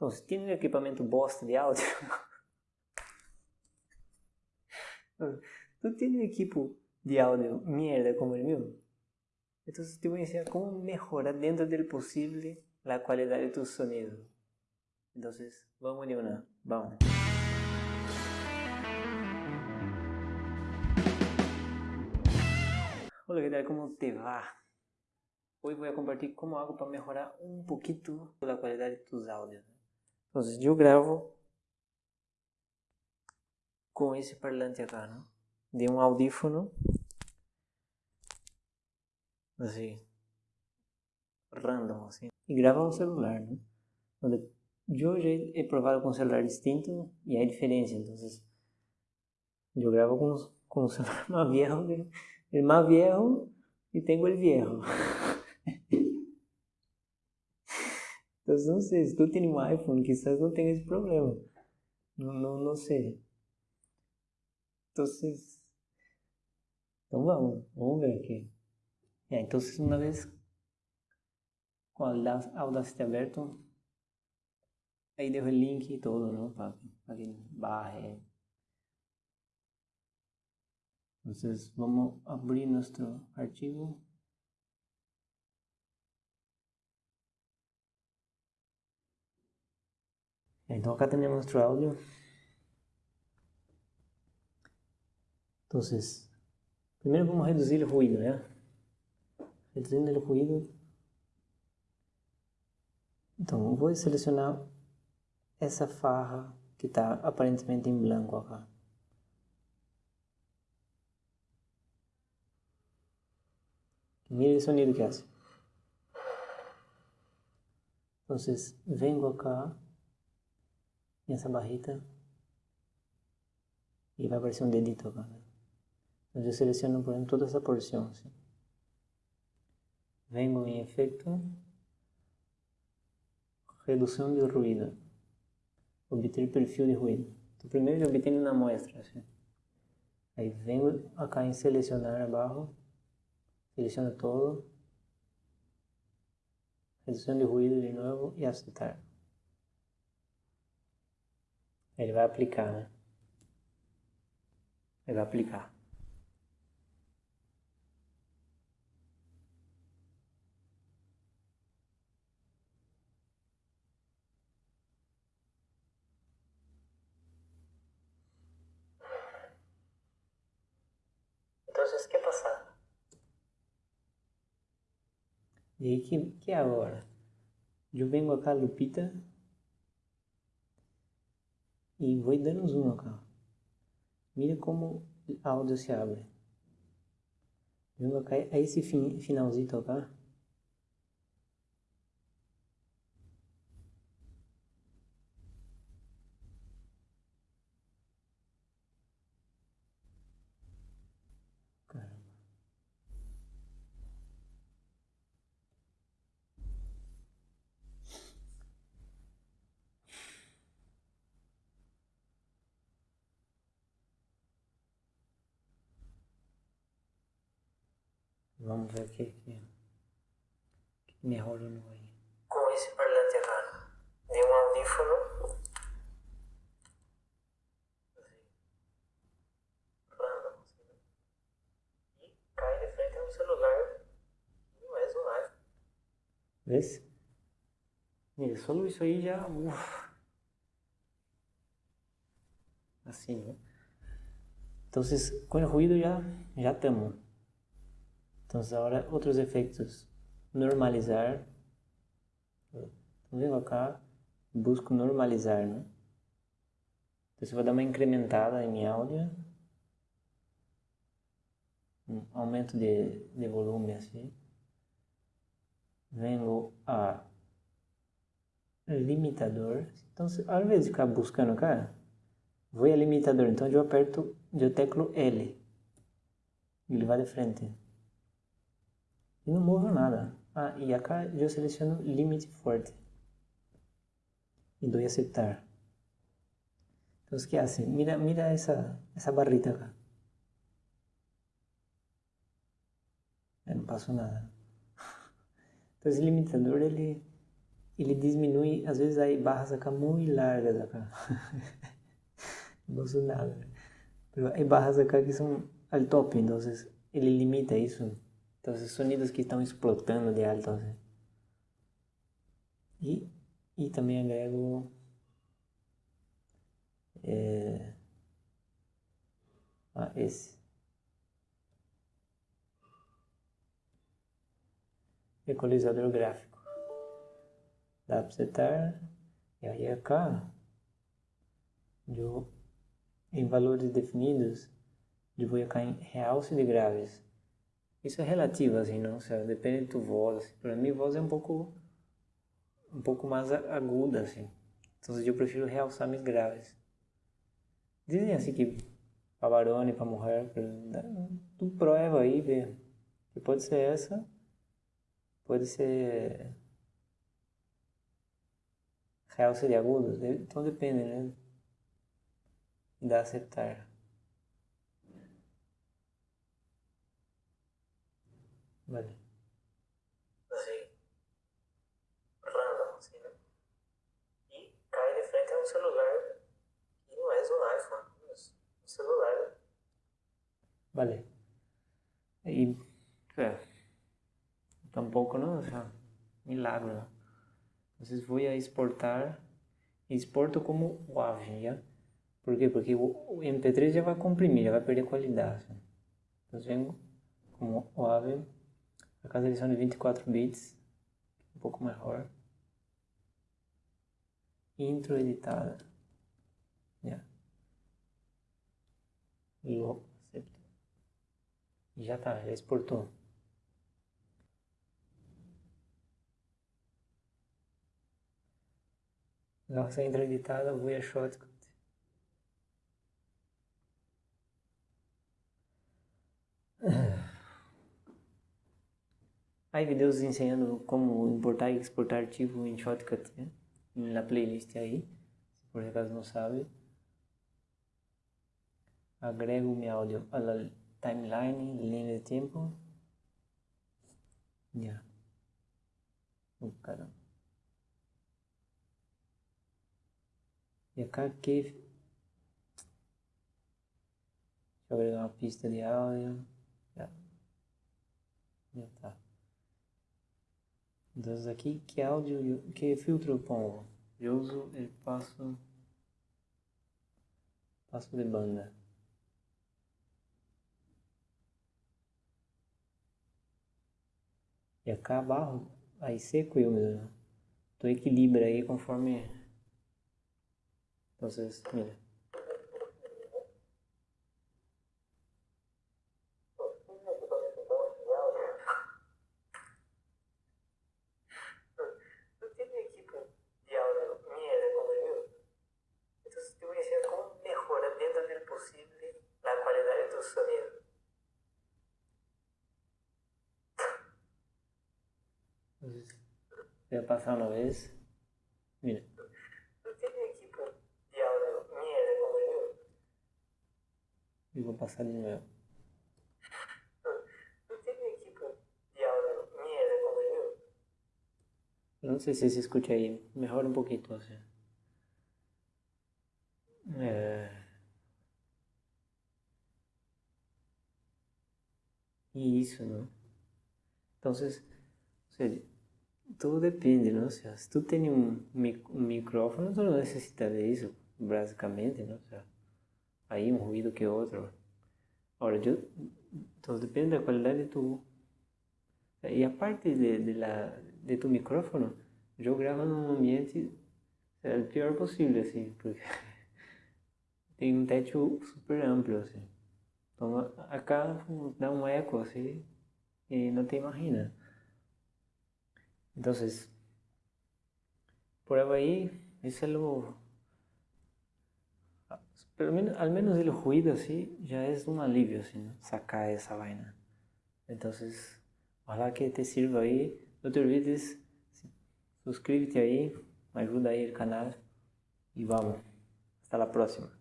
Entonces, ¿tiene un equipamiento bosta de audio? ¿Tú tienes un equipo de audio mierda como el mío? Entonces te voy a enseñar cómo mejorar dentro del posible la calidad de tu sonido. Entonces, vamos de una, vamos. ¿qué tal? ¿Cómo te va? Hoy voy a compartir cómo hago para mejorar un poquito la calidad de tus. Entonces yo grabo com esse parlante acá, ¿no? De um audífono, assim, random, assim, e grava no celular, né? Já he provado com um celular distinto e há diferença, então eu gravo com, um celular mais viejo, mais viejo e tenho o viejo. No sé, si tú tienes un iPhone, quizás no tenga ese problema. No, no, no sé. Entonces, então vamos, vamos ver aqui. É, então uma vez com a Audacity aberto, aí dejo o link todo, ¿no? Para, para que baje. Entonces vamos abrir nuestro archivo. Então acá tenemos nuestro audio. Entonces, primero vamos a reducir el ruido, ¿ya? Reduzindo el ruido. Então, vou selecionar essa farra que está aparentemente em branco acá. Mira o sonido que hace. Entonces, vengo acá essa barrita e vai aparecer um dedito acá. Né? Eu seleciono, por exemplo, toda essa porção. Assim. Vengo em efeito, redução de ruído, obter perfil de ruído. Então primeiro eu obtenho na muestra. Assim. Aí vengo acá em selecionar abaixo, seleciono todo, redução de ruído de novo e aceitar. Ele vai aplicar, né? Ele vai aplicar. Então, você quer passar? E aí, que, que é agora? Eu venho acá, Lupita, e vou dando zoom acá. Mira como o áudio se abre. Vendo acá, a esse finalzinho acá. Vamos ver o que, que, que me rola no aí. Com esse parlante errado de um audífono. E cai de frente no celular. Não é um live. Vê? Mira, só isso aí já. Uf. Assim, né? Então, com o ruído já já estamos. Entonces ahora otros efectos. Normalizar. Vengo acá, busco normalizar, ¿no? Entonces voy a dar uma incrementada em áudio. Um aumento de, de volume assim. Vengo a limitador. Então, ao invés de ficar buscando cá, vou a limitador. Então eu aperto, eu teclo L. Ele vai de frente e não movo nada. Ah, e acá eu seleciono limite forte e dou aceitar. Então, o que hace? Mira, mira essa, essa barrita acá. Eu não passo nada. Então, esse limitador, ele, ele diminui, às vezes hay barras acá muy largas acá. no son nada. Pero hay barras acá que são al top, entonces ele limita isso. Então, sonidos que estão explotando de alto. Assim. E, e também agrego é, ah, esse. Equalizador gráfico. Dá para setar. E aí acá, eu, em valores definidos, eu vou colocar em realce de graves. Isso é relativo, assim, não? Seja, depende de tu voz. Assim. Para mim, voz é um pouco, um pouco mais aguda, assim. Então, eu prefiro realçar meus graves. Dizem assim que para varão e para mulher, tu prova aí, vê. Que pode ser essa, pode ser realce de agudo, então depende, né? Da acertar. Vale. Assim. Random, assim, né? E cai de frente a um celular e não é um iPhone, é um celular. Vale. E, é, tampouco, não, o sea, milagro, ¿no? Entonces voy a exportar, exporto como WAV, ¿ya? ¿Por quê? Porque o MP3 já vai comprimir, já vai perder qualidade. Então venho como WAV a casa eles são de 24 bits, um pouco maior. Intro editada. Yeah. Logo, já tá, já exportou. Nossa intro editada, Voya Shotcut. Hay videos ensinando como importar e exportar arquivo em Shotcut né? na playlist aí, por acaso não sabe. Agrego meu áudio la timeline, linha de tempo. Yeah. Oh, caramba. E acá que Deixa eu agregar uma pista de áudio. Já. Já tá. Entonces aqui, que áudio, que filtro eu pongo? Eu uso el passo, passo de banda. E acá barro, aí seco e úmido. Tu equilibra aí conforme... Então, mira. Voy a pasar una vez. Mira. ¿No tiene equipo de audio mierda como yo? Y voy a pasar de nuevo. ¿No tiene equipo de audio mierda como yo? No sé si se escucha ahí. Mejor un poquito, o sea. É... E isso, não? Então, vocês, ou seja, tudo depende, não? Se tu tem um, um microfone, tu não necessita disso, basicamente, não? Aí um ruído que outro. Agora, eu, então depende da qualidade de tu... E a parte de, de, la, de tu microfone, eu gravo num ambiente é, o pior possível, assim, porque tem um teto super amplo, assim. Então, acá dá um eco, assim, e não te imagina. Entonces, prueba ahí, es algo, pero al menos el ruido así ya es un alivio, ¿no? sacar esa vaina. Entonces, ojalá que te sirva ahí. No te olvides, suscríbete ahí, ayuda ahí el canal y vamos. Hasta la próxima.